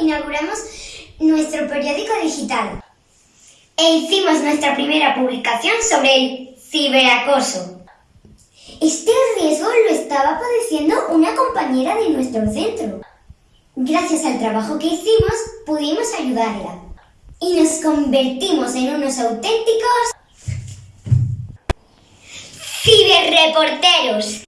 inauguramos nuestro periódico digital e hicimos nuestra primera publicación sobre el ciberacoso. Este riesgo lo estaba padeciendo una compañera de nuestro centro. Gracias al trabajo que hicimos, pudimos ayudarla y nos convertimos en unos auténticos ciberreporteros.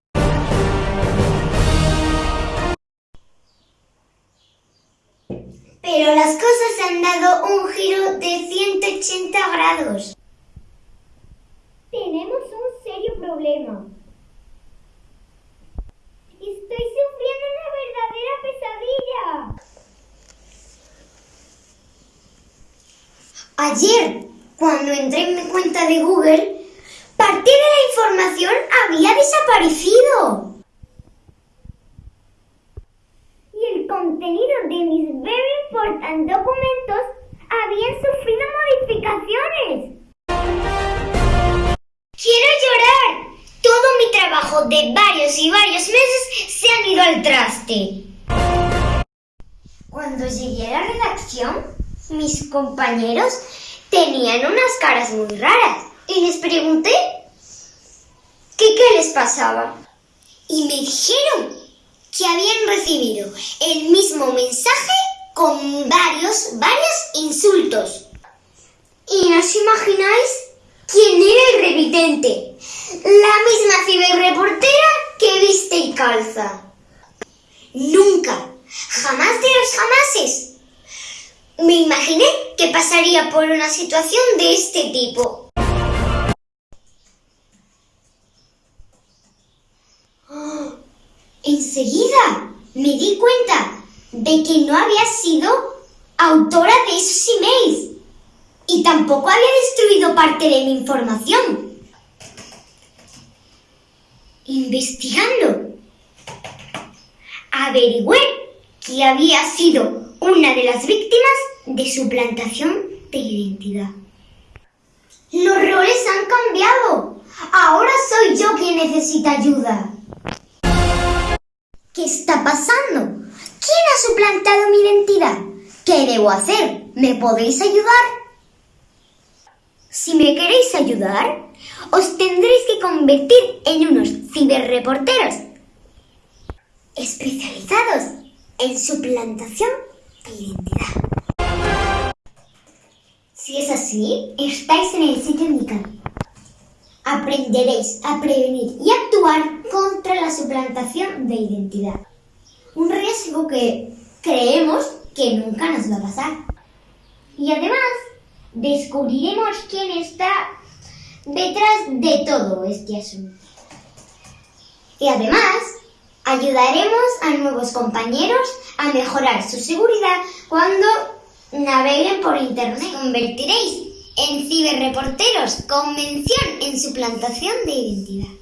Pero las cosas han dado un giro de 180 grados. Tenemos un serio problema. Estoy sufriendo una verdadera pesadilla. Ayer, cuando entré en mi cuenta de Google, parte de la información había desaparecido. Y el contenido de mis very important documentos habían sufrido modificaciones. ¡Quiero llorar! Todo mi trabajo de varios y varios meses se han ido al traste. Cuando llegué a la redacción, mis compañeros tenían unas caras muy raras y les pregunté que qué les pasaba. Y me dijeron el mismo mensaje con varios, varios insultos. ¿Y no os imagináis quién era el revidente? La misma ciberreportera que viste y calza. Nunca, jamás de los jamases. Me imaginé que pasaría por una situación de este tipo. Me di cuenta de que no había sido autora de esos emails y tampoco había destruido parte de mi información. Investigando, averigüé que había sido una de las víctimas de suplantación de identidad. Los roles han cambiado. Ahora soy yo quien necesita ayuda. ¿Qué está pasando? ¿Quién ha suplantado mi identidad? ¿Qué debo hacer? ¿Me podéis ayudar? Si me queréis ayudar, os tendréis que convertir en unos ciberreporteros especializados en suplantación de identidad. Si es así, estáis en el sitio indicado. Aprenderéis a prevenir y actuar contra la suplantación de identidad. Un riesgo que creemos que nunca nos va a pasar. Y además, descubriremos quién está detrás de todo este asunto. Y además, ayudaremos a nuevos compañeros a mejorar su seguridad cuando naveguen por Internet. Convertiréis en ciberreporteros con mención en suplantación de identidad.